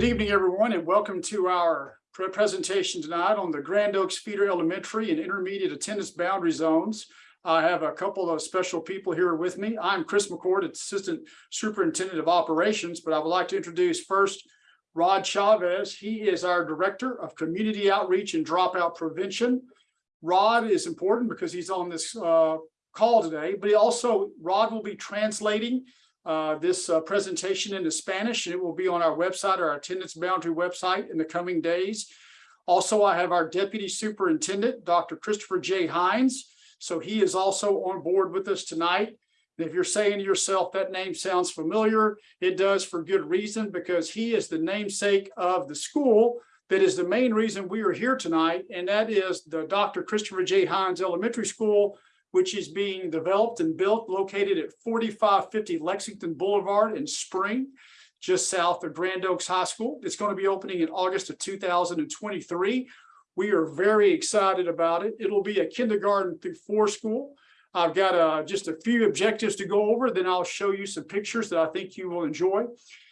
Good evening, everyone, and welcome to our presentation tonight on the Grand Oaks Feeder Elementary and Intermediate Attendance Boundary Zones. I have a couple of special people here with me. I'm Chris McCord, Assistant Superintendent of Operations, but I would like to introduce first Rod Chavez. He is our Director of Community Outreach and Dropout Prevention. Rod is important because he's on this uh, call today, but he also, Rod will be translating uh, this uh, presentation into Spanish, and it will be on our website, our attendance boundary website in the coming days. Also, I have our Deputy Superintendent, Dr. Christopher J. Hines. So he is also on board with us tonight. And if you're saying to yourself, that name sounds familiar, it does for good reason, because he is the namesake of the school that is the main reason we are here tonight, and that is the Dr. Christopher J. Hines Elementary School which is being developed and built located at forty-five fifty Lexington Boulevard in Spring, just south of Grand Oaks High School. It's going to be opening in August of two thousand and twenty-three. We are very excited about it. It'll be a kindergarten through four school. I've got uh, just a few objectives to go over, then I'll show you some pictures that I think you will enjoy.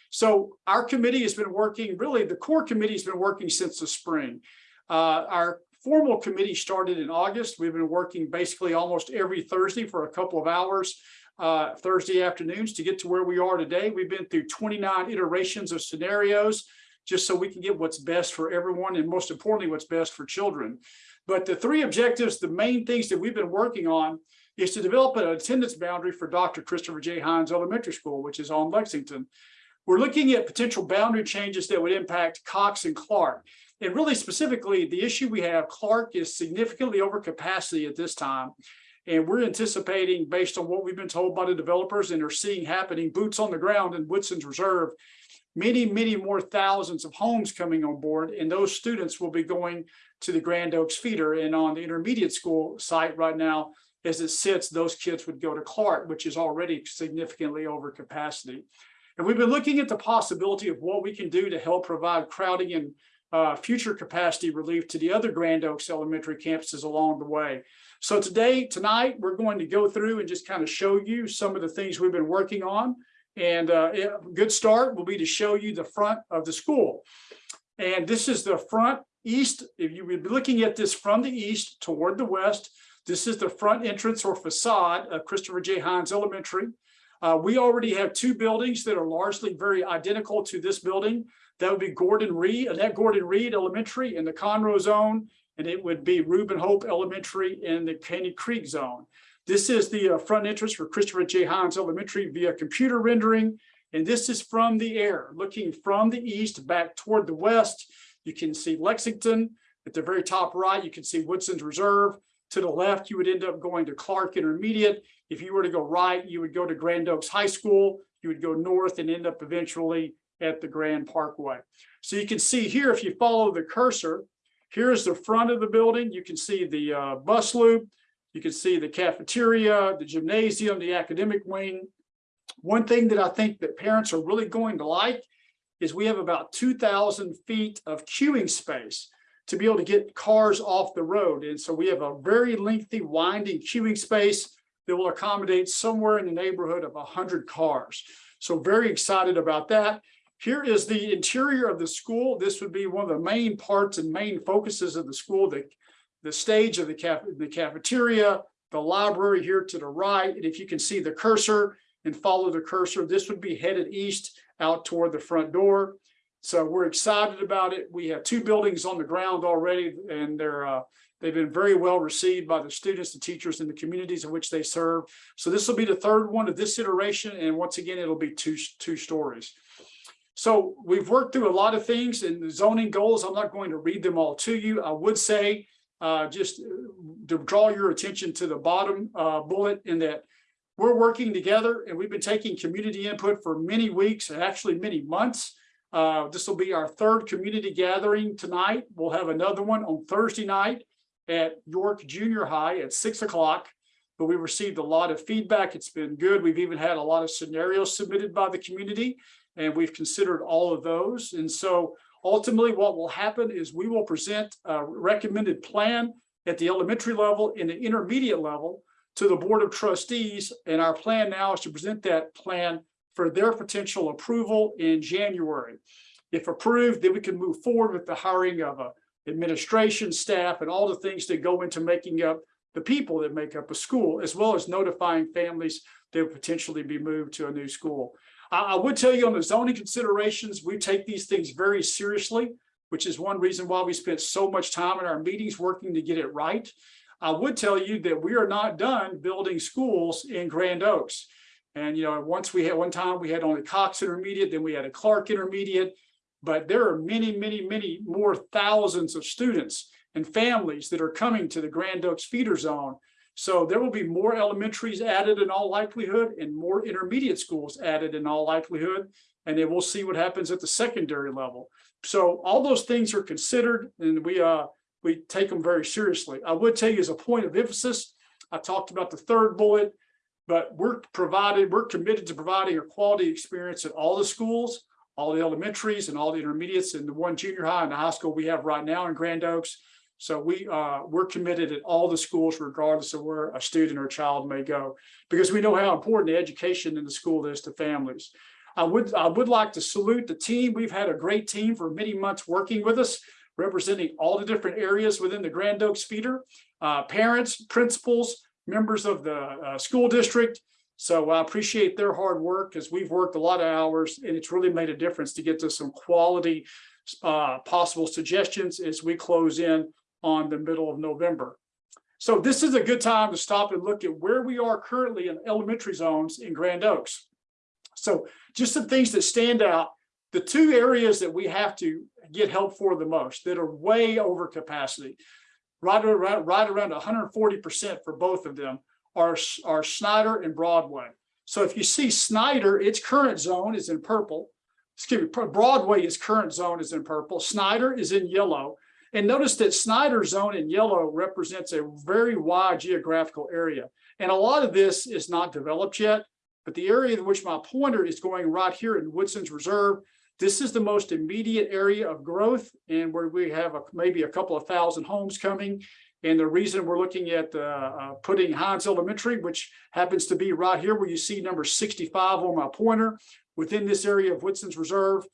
So our committee has been working, really, the core committee has been working since the spring. Uh, our formal committee started in August. We've been working basically almost every Thursday for a couple of hours, uh, Thursday afternoons to get to where we are today. We've been through 29 iterations of scenarios just so we can get what's best for everyone and most importantly, what's best for children. But the three objectives, the main things that we've been working on is to develop an attendance boundary for Dr. Christopher J. Hines Elementary School, which is on Lexington. We're looking at potential boundary changes that would impact Cox and Clark. And really specifically, the issue we have, Clark is significantly over capacity at this time. And we're anticipating, based on what we've been told by the developers and are seeing happening, boots on the ground in Woodson's Reserve, many, many more thousands of homes coming on board. And those students will be going to the Grand Oaks feeder. And on the intermediate school site right now, as it sits, those kids would go to Clark, which is already significantly over capacity. And we've been looking at the possibility of what we can do to help provide crowding and uh, future capacity relief to the other Grand Oaks elementary campuses along the way. So today, tonight, we're going to go through and just kind of show you some of the things we've been working on. And uh, a good start will be to show you the front of the school. And this is the front east. If you would be looking at this from the east toward the west, this is the front entrance or facade of Christopher J. Hines Elementary. Uh, we already have two buildings that are largely very identical to this building. That would be Gordon Reed, Annette Gordon Reed Elementary in the Conroe zone, and it would be Reuben Hope Elementary in the Caney Creek zone. This is the uh, front entrance for Christopher J. Hines Elementary via computer rendering. And this is from the air, looking from the east back toward the west. You can see Lexington at the very top right. You can see Woodson's Reserve. To the left, you would end up going to Clark Intermediate. If you were to go right, you would go to Grand Oaks High School. You would go north and end up eventually at the Grand Parkway. So you can see here, if you follow the cursor, here's the front of the building. You can see the uh, bus loop. You can see the cafeteria, the gymnasium, the academic wing. One thing that I think that parents are really going to like is we have about 2,000 feet of queuing space to be able to get cars off the road. And so we have a very lengthy winding queuing space that will accommodate somewhere in the neighborhood of 100 cars. So very excited about that. Here is the interior of the school. This would be one of the main parts and main focuses of the school, the, the stage of the, caf the cafeteria, the library here to the right. And if you can see the cursor and follow the cursor, this would be headed east out toward the front door. So we're excited about it. We have two buildings on the ground already, and they're uh, they've been very well received by the students, the teachers, and the communities in which they serve. So this will be the third one of this iteration, and once again, it'll be two two stories. So we've worked through a lot of things in the zoning goals. I'm not going to read them all to you. I would say uh, just to draw your attention to the bottom uh, bullet in that we're working together and we've been taking community input for many weeks and actually many months. Uh, this will be our third community gathering tonight. We'll have another one on Thursday night at York Junior High at six o'clock. But we received a lot of feedback. It's been good. We've even had a lot of scenarios submitted by the community and we've considered all of those. And so ultimately what will happen is we will present a recommended plan at the elementary level and the intermediate level to the Board of Trustees. And our plan now is to present that plan for their potential approval in January. If approved, then we can move forward with the hiring of a administration staff and all the things that go into making up the people that make up a school, as well as notifying families that would potentially be moved to a new school. I, would tell you on the zoning considerations, we take these things very seriously, which is one reason why we spent so much time in our meetings working to get it right. I would tell you that we are not done building schools in Grand Oaks. And, you know, once we had, one time we had only Cox Intermediate, then we had a Clark Intermediate. But there are many, many, many more thousands of students and families that are coming to the Grand Oaks feeder zone. So there will be more elementaries added in all likelihood and more intermediate schools added in all likelihood. And then we'll see what happens at the secondary level. So all those things are considered and we uh we take them very seriously. I would tell you as a point of emphasis, I talked about the third bullet, but we're provided, we're committed to providing a quality experience at all the schools, all the elementaries and all the intermediates and the one junior high and the high school we have right now in Grand Oaks. So we uh, we're committed at all the schools, regardless of where a student or child may go, because we know how important education in the school is to families. I would I would like to salute the team. We've had a great team for many months working with us, representing all the different areas within the Grand Oaks feeder, uh, parents, principals, members of the uh, school district. So I appreciate their hard work because we've worked a lot of hours and it's really made a difference to get to some quality uh, possible suggestions as we close in on the middle of November. So this is a good time to stop and look at where we are currently in elementary zones in Grand Oaks. So just some things that stand out, the two areas that we have to get help for the most that are way over capacity, right around, right around 140% for both of them are, are Snyder and Broadway. So if you see Snyder, its current zone is in purple. Excuse me, Broadway, its current zone is in purple. Snyder is in yellow. And notice that Snyder zone in yellow represents a very wide geographical area. And a lot of this is not developed yet, but the area in which my pointer is going right here in Woodson's Reserve, this is the most immediate area of growth and where we have a, maybe a couple of thousand homes coming. And the reason we're looking at uh, uh, putting Hines Elementary, which happens to be right here where you see number 65 on my pointer within this area of Woodson's Reserve,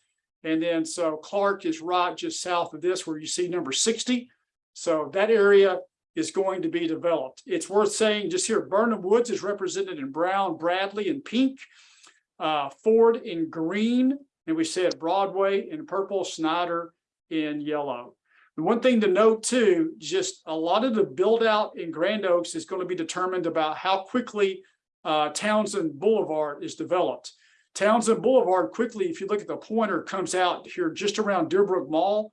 and then so Clark is right just south of this where you see number 60. So that area is going to be developed. It's worth saying just here, Birnham Woods is represented in brown, Bradley in pink, uh, Ford in green, and we said Broadway in purple, Snyder in yellow. The one thing to note too, just a lot of the build out in Grand Oaks is going to be determined about how quickly uh, Townsend Boulevard is developed. Townsend Boulevard quickly, if you look at the pointer, comes out here just around Deerbrook Mall.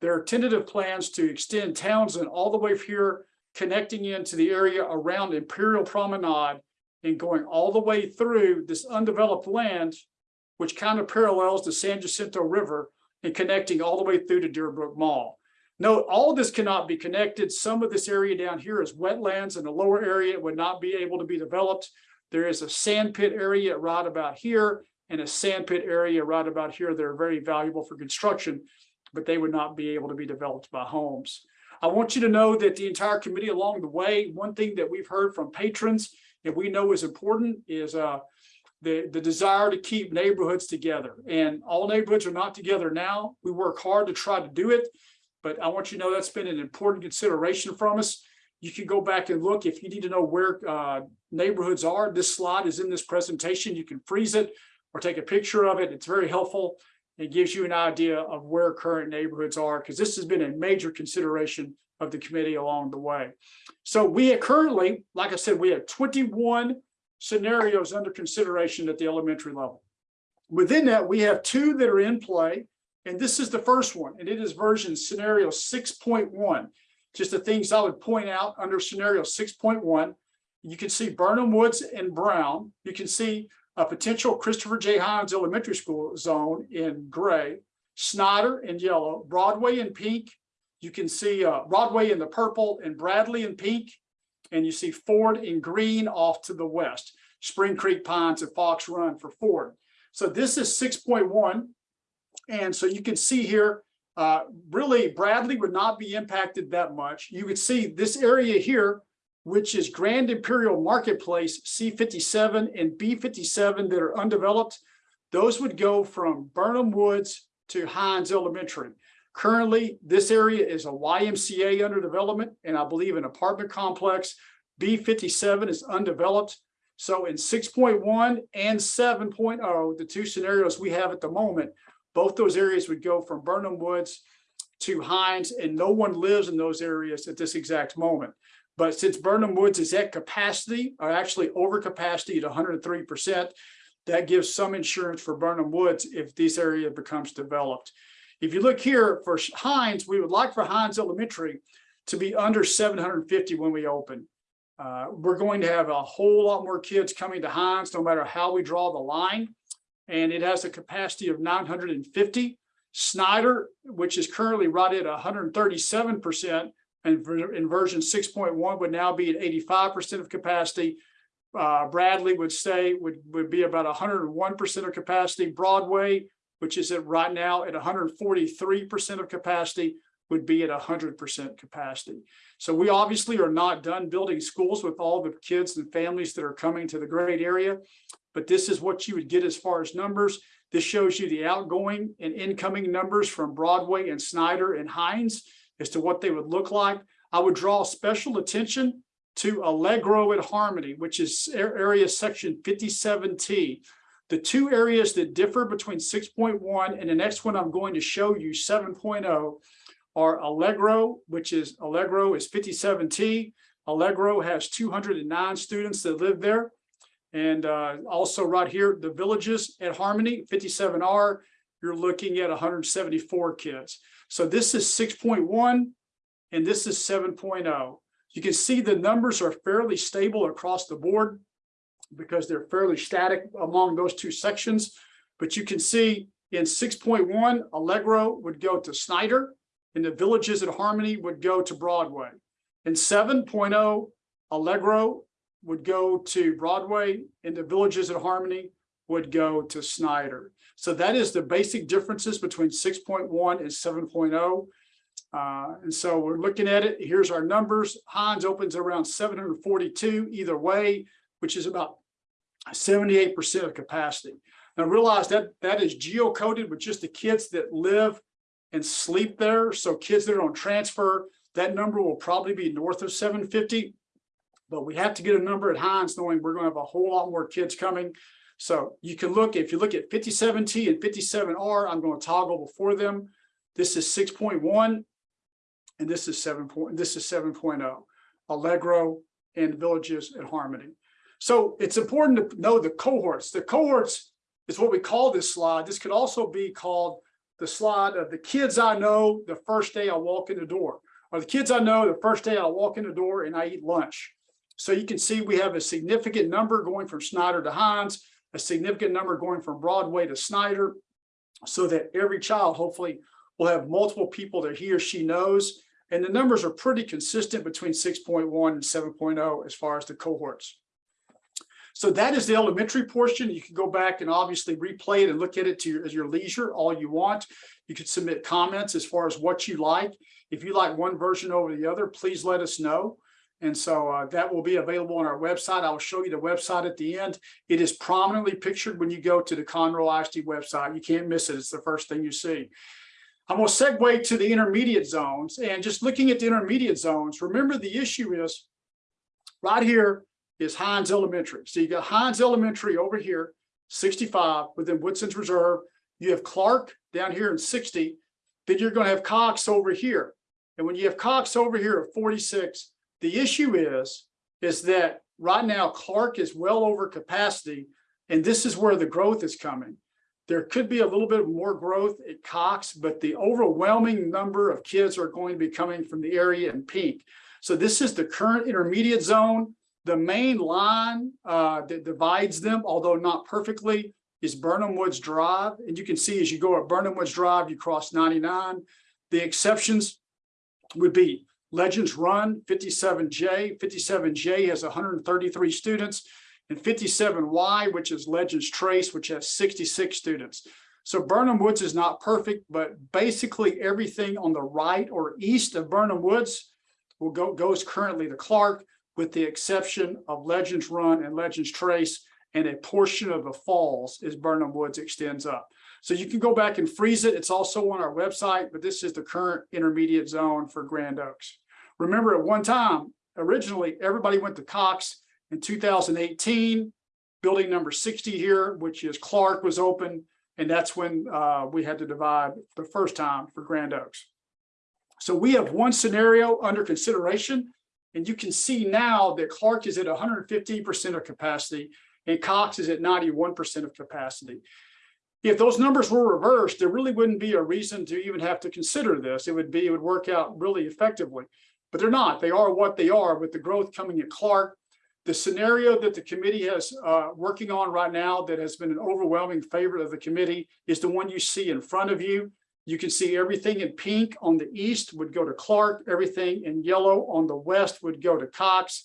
There are tentative plans to extend Townsend all the way here, connecting into the area around Imperial Promenade and going all the way through this undeveloped land, which kind of parallels the San Jacinto River and connecting all the way through to Deerbrook Mall. Note, all this cannot be connected. Some of this area down here is wetlands and the lower area would not be able to be developed. There is a sand pit area right about here and a sand pit area right about here that are very valuable for construction, but they would not be able to be developed by homes. I want you to know that the entire committee along the way, one thing that we've heard from patrons and we know is important is uh, the, the desire to keep neighborhoods together. And all neighborhoods are not together now. We work hard to try to do it, but I want you to know that's been an important consideration from us. You can go back and look if you need to know where uh, neighborhoods are. This slide is in this presentation. You can freeze it or take a picture of it. It's very helpful. It gives you an idea of where current neighborhoods are because this has been a major consideration of the committee along the way. So we currently, like I said, we have 21 scenarios under consideration at the elementary level. Within that, we have two that are in play, and this is the first one, and it is version scenario 6.1. Just the things I would point out under scenario 6.1 you can see Birnham Woods and Brown. You can see a potential Christopher J. Hines Elementary School zone in gray, Snyder in yellow, Broadway in pink. You can see uh, Broadway in the purple and Bradley in pink. And you see Ford in green off to the west, Spring Creek Pines and Fox Run for Ford. So this is 6.1. And so you can see here, uh, really Bradley would not be impacted that much. You could see this area here which is Grand Imperial Marketplace C57 and B57 that are undeveloped. Those would go from Birnham Woods to Hines Elementary. Currently, this area is a YMCA under development and I believe an apartment complex. B fifty-seven is undeveloped. So in six point one and 7.0, the two scenarios we have at the moment, both those areas would go from Birnham Woods to Hines, and no one lives in those areas at this exact moment. But since Birnham Woods is at capacity, or actually over capacity at hundred and three percent, that gives some insurance for Birnham Woods if this area becomes developed. If you look here for Hines, we would like for Hines Elementary to be under seven hundred and fifty when we open. Uh, we're going to have a whole lot more kids coming to Hines, no matter how we draw the line. And it has a capacity of nine hundred and fifty. Snyder, which is currently right at hundred and in version six point one would now be at eighty-five percent of capacity. Uh, Bradley would say would, would be about hundred and one percent of capacity. Broadway, which is at right now at hundred and forty-three percent of capacity, would be at hundred percent capacity. So we obviously are not done building schools with all the kids and families that are coming to the great area. But this is what you would get as far as numbers. This shows you the outgoing and incoming numbers from Broadway and Snyder and Hines as to what they would look like. I would draw special attention to Allegro at Harmony, which is area section fifty-seven T. The two areas that differ between six point one and the next one I'm going to show you, seven oh, are Allegro, which is Allegro is fifty-seven T. Allegro has two hundred and nine students that live there. And uh, also right here, the villages at Harmony, fifty-seven R, you're looking at hundred and seventy-four kids. So this is six point one and this is 7.0. You can see the numbers are fairly stable across the board because they're fairly static among those two sections. But you can see in six point one, Allegro would go to Snyder and the villages at Harmony would go to Broadway. In 7.0, Allegro would go to Broadway and the villages at Harmony would go to Snyder. So that is the basic differences between six point one and 7.0. Uh, and so we're looking at it. Here's our numbers. Hines opens around seven hundred forty-two either way, which is about seventy-eight percent of capacity. Now realize that that is geocoded with just the kids that live and sleep there. So kids that are on transfer, that number will probably be north of seven fifty. But we have to get a number at Hines knowing we're gonna have a whole lot more kids coming. So you can look, if you look at fifty-seven T and fifty-seven R, I'm gonna toggle before them. This is six point one. And this is seven point, this is 7.0, Allegro and Villages at Harmony. So it's important to know the cohorts. The cohorts is what we call this slide. This could also be called the slide of the kids I know the first day I walk in the door. Or the kids I know the first day I walk in the door and I eat lunch. So you can see we have a significant number going from Snyder to Hines, a significant number going from Broadway to Snyder. So that every child hopefully will have multiple people that he or she knows. And the numbers are pretty consistent between six point one and 7.0 as far as the cohorts. So that is the elementary portion. You can go back and obviously replay it and look at it to your, at your leisure, all you want. You could submit comments as far as what you like. If you like one version over the other, please let us know. And so uh, that will be available on our website. I will show you the website at the end. It is prominently pictured when you go to the Conroe ISD website. You can't miss it. It's the first thing you see. I'm going to segue to the intermediate zones and just looking at the intermediate zones. Remember the issue is right here is Hines Elementary. So you got Hines Elementary over here, 65 within Woodson's Reserve. You have Clark down here in 60. Then you're going to have Cox over here. And when you have Cox over here at 46, the issue is, is that right now Clark is well over capacity. And this is where the growth is coming. There could be a little bit more growth at Cox, but the overwhelming number of kids are going to be coming from the area in pink. So this is the current intermediate zone. The main line uh, that divides them, although not perfectly, is Birnham Woods Drive. And you can see as you go up Birnham Woods Drive, you cross 99. The exceptions would be Legends Run 57J. 57J has 133 students and 57Y, which is Legends Trace, which has 66 students. So Birnham Woods is not perfect, but basically everything on the right or east of Birnham Woods will go goes currently to Clark, with the exception of Legends Run and Legends Trace. and a portion of the falls as Birnham Woods extends up. So you can go back and freeze it. It's also on our website, but this is the current intermediate zone for Grand Oaks. Remember at one time, originally, everybody went to Cox in two thousand eighteen. Building number sixty here, which is Clark was open, and that's when uh, we had to divide the first time for Grand Oaks. So we have one scenario under consideration, and you can see now that Clark is at hundred and fifteen percent of capacity and Cox is at ninety-one percent of capacity. If those numbers were reversed, there really wouldn't be a reason to even have to consider this. It would be, it would work out really effectively. But they're not. They are what they are with the growth coming at Clark. The scenario that the committee has uh, working on right now that has been an overwhelming favorite of the committee is the one you see in front of you. You can see everything in pink on the east would go to Clark, everything in yellow on the west would go to Cox.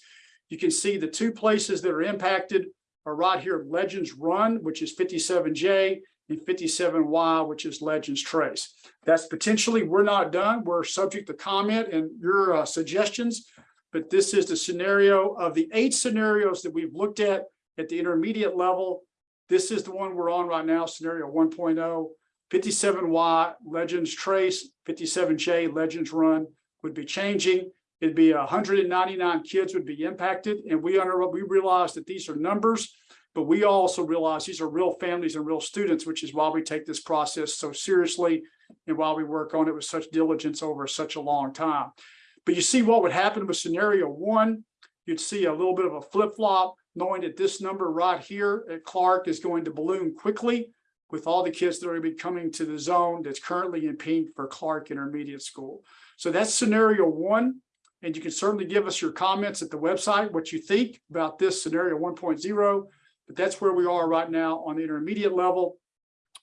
You can see the two places that are impacted are right here, Legends Run, which is 57J, and 57Y, which is Legends Trace. That's potentially, we're not done. We're subject to comment and your uh, suggestions. But this is the scenario of the eight scenarios that we've looked at at the intermediate level. This is the one we're on right now, scenario 1.0. 57Y Legends Trace, 57J Legends Run would be changing. It'd be 199 kids would be impacted. And we under, we realize that these are numbers, but we also realize these are real families and real students, which is why we take this process so seriously and why we work on it with such diligence over such a long time. But you see what would happen with scenario one, you'd see a little bit of a flip flop, knowing that this number right here at Clark is going to balloon quickly with all the kids that are going to be coming to the zone that's currently in pink for Clark Intermediate School. So that's scenario one. And you can certainly give us your comments at the website, what you think about this scenario 1.0. But that's where we are right now on the intermediate level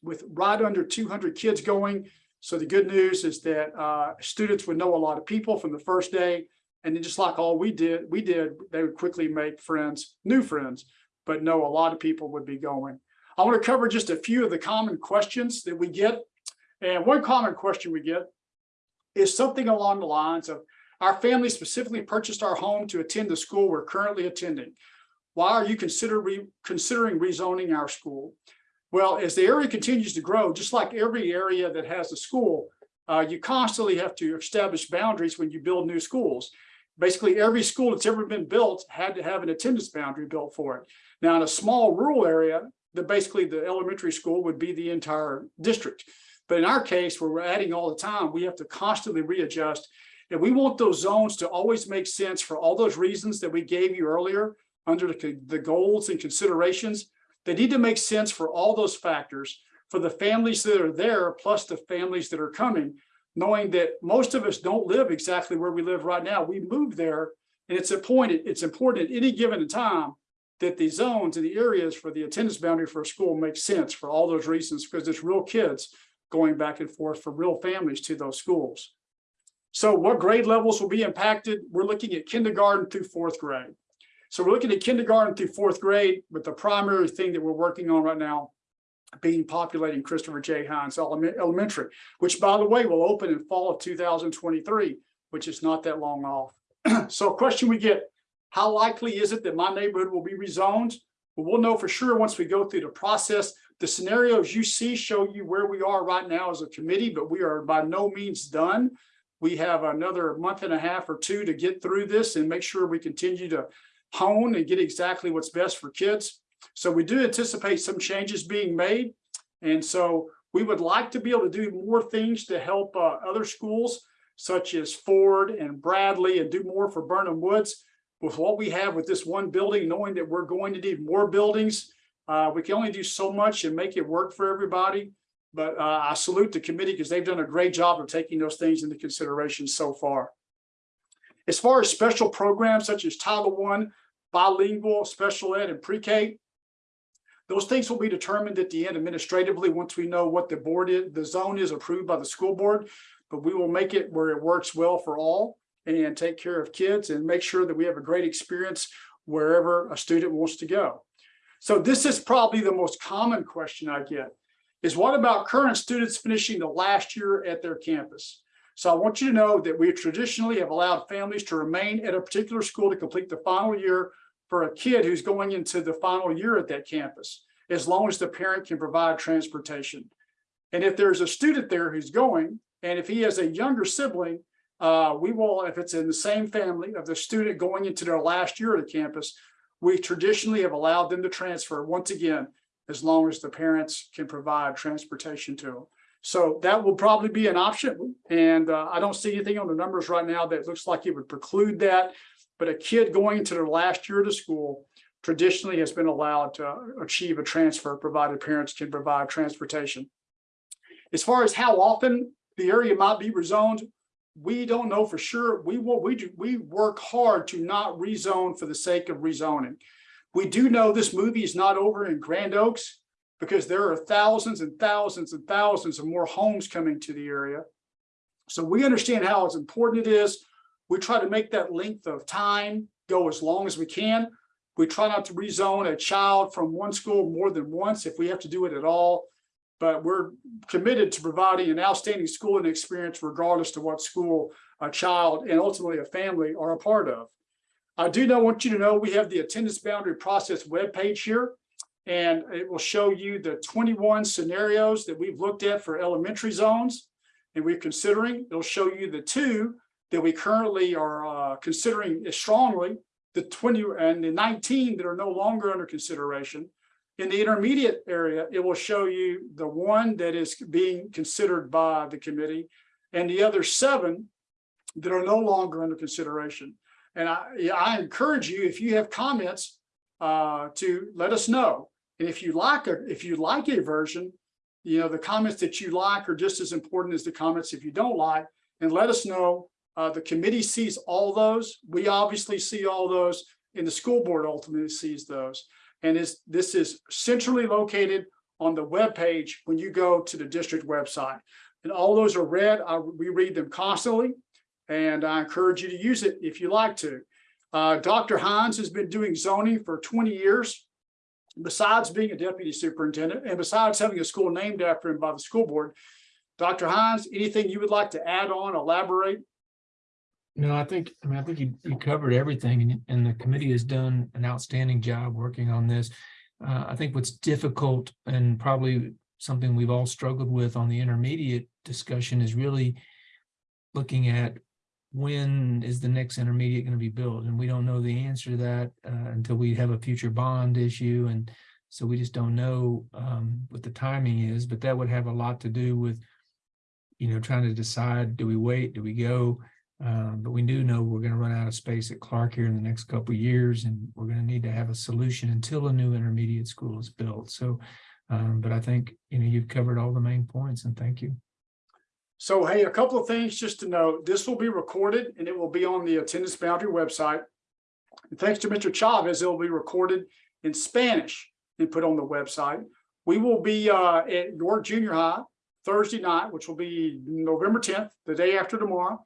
with right under 200 kids going. So the good news is that uh, students would know a lot of people from the first day. And then just like all we did, we did, they would quickly make friends, new friends, but know a lot of people would be going. I want to cover just a few of the common questions that we get. And one common question we get is something along the lines of, our family specifically purchased our home to attend the school we're currently attending. Why are you consider re considering rezoning our school? Well, as the area continues to grow, just like every area that has a school, uh, you constantly have to establish boundaries when you build new schools. Basically, every school that's ever been built had to have an attendance boundary built for it. Now, in a small rural area, the basically the elementary school would be the entire district. But in our case, where we're adding all the time, we have to constantly readjust and we want those zones to always make sense for all those reasons that we gave you earlier under the, the goals and considerations. They need to make sense for all those factors for the families that are there, plus the families that are coming, knowing that most of us don't live exactly where we live right now. We moved there and it's important, it's important at any given time that the zones and the areas for the attendance boundary for a school make sense for all those reasons, because it's real kids going back and forth for real families to those schools. So what grade levels will be impacted? We're looking at kindergarten through fourth grade. So we're looking at kindergarten through fourth grade, but the primary thing that we're working on right now being populating Christopher J. Hines Elementary, which by the way, will open in fall of 2023, which is not that long off. so a question we get, how likely is it that my neighborhood will be rezoned? Well, we'll know for sure once we go through the process. The scenarios you see show you where we are right now as a committee, but we are by no means done we have another month and a half or two to get through this and make sure we continue to hone and get exactly what's best for kids. So we do anticipate some changes being made. And so we would like to be able to do more things to help uh, other schools such as Ford and Bradley and do more for Birnham Woods. With what we have with this one building, knowing that we're going to need more buildings, uh, we can only do so much and make it work for everybody. But uh, I salute the committee because they've done a great job of taking those things into consideration so far. As far as special programs such as Title I, bilingual, special ed, and pre-K, those things will be determined at the end administratively once we know what the board is, the zone is approved by the school board. But we will make it where it works well for all and take care of kids and make sure that we have a great experience wherever a student wants to go. So this is probably the most common question I get is what about current students finishing the last year at their campus? So I want you to know that we traditionally have allowed families to remain at a particular school to complete the final year for a kid who's going into the final year at that campus, as long as the parent can provide transportation. And if there's a student there who's going, and if he has a younger sibling, uh, we will, if it's in the same family of the student going into their last year at the campus, we traditionally have allowed them to transfer once again, as long as the parents can provide transportation to them. So that will probably be an option. And uh, I don't see anything on the numbers right now that looks like it would preclude that. But a kid going into their last year of school traditionally has been allowed to achieve a transfer, provided parents can provide transportation. As far as how often the area might be rezoned, we don't know for sure. We will, we do, we work hard to not rezone for the sake of rezoning. We do know this movie is not over in Grand Oaks because there are thousands and thousands and thousands of more homes coming to the area. So we understand how it's important it is. We try to make that length of time go as long as we can. We try not to rezone a child from one school more than once if we have to do it at all. But we're committed to providing an outstanding schooling experience regardless to what school a child and ultimately a family are a part of. I do know, want you to know, we have the attendance boundary process webpage here. And it will show you the twenty-one scenarios that we've looked at for elementary zones. And we're considering, it'll show you the two that we currently are uh, considering strongly, the twenty and the nineteen that are no longer under consideration. In the intermediate area, it will show you the one that is being considered by the committee and the other seven that are no longer under consideration. And I, I encourage you, if you have comments, uh, to let us know. And if you like, a if you like a version, you know, the comments that you like are just as important as the comments if you don't like, and let us know. Uh, the committee sees all those. We obviously see all those and the school board ultimately sees those. And is this is centrally located on the web page when you go to the district website. And all those are read. I, we read them constantly. And I encourage you to use it if you like to. Uh, Dr. Hines has been doing zoning for 20 years. Besides being a deputy superintendent and besides having a school named after him by the school board, Dr. Hines, anything you would like to add on, elaborate? No, I think, I mean, I think you, you covered everything and, and the committee has done an outstanding job working on this. Uh, I think what's difficult and probably something we've all struggled with on the intermediate discussion is really looking at when is the next intermediate going to be built? And we don't know the answer to that uh, until we have a future bond issue. And so we just don't know um, what the timing is, but that would have a lot to do with, you know, trying to decide, do we wait, do we go? Um, but we do know we're going to run out of space at Clark here in the next couple years, and we're going to need to have a solution until a new intermediate school is built. So, um, but I think, you know, you've covered all the main points and thank you. So, hey, a couple of things just to note, this will be recorded and it will be on the attendance boundary website. And thanks to Mr. Chavez, it will be recorded in Spanish and put on the website. We will be uh, at York Junior High Thursday night, which will be November tenth, the day after tomorrow,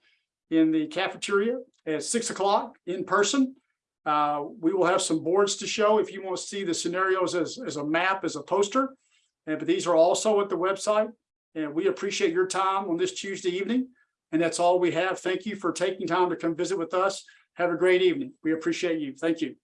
in the cafeteria at six o'clock in person. Uh, we will have some boards to show if you want to see the scenarios as, as a map, as a poster. And but these are also at the website. And we appreciate your time on this Tuesday evening. And that's all we have. Thank you for taking time to come visit with us. Have a great evening. We appreciate you. Thank you.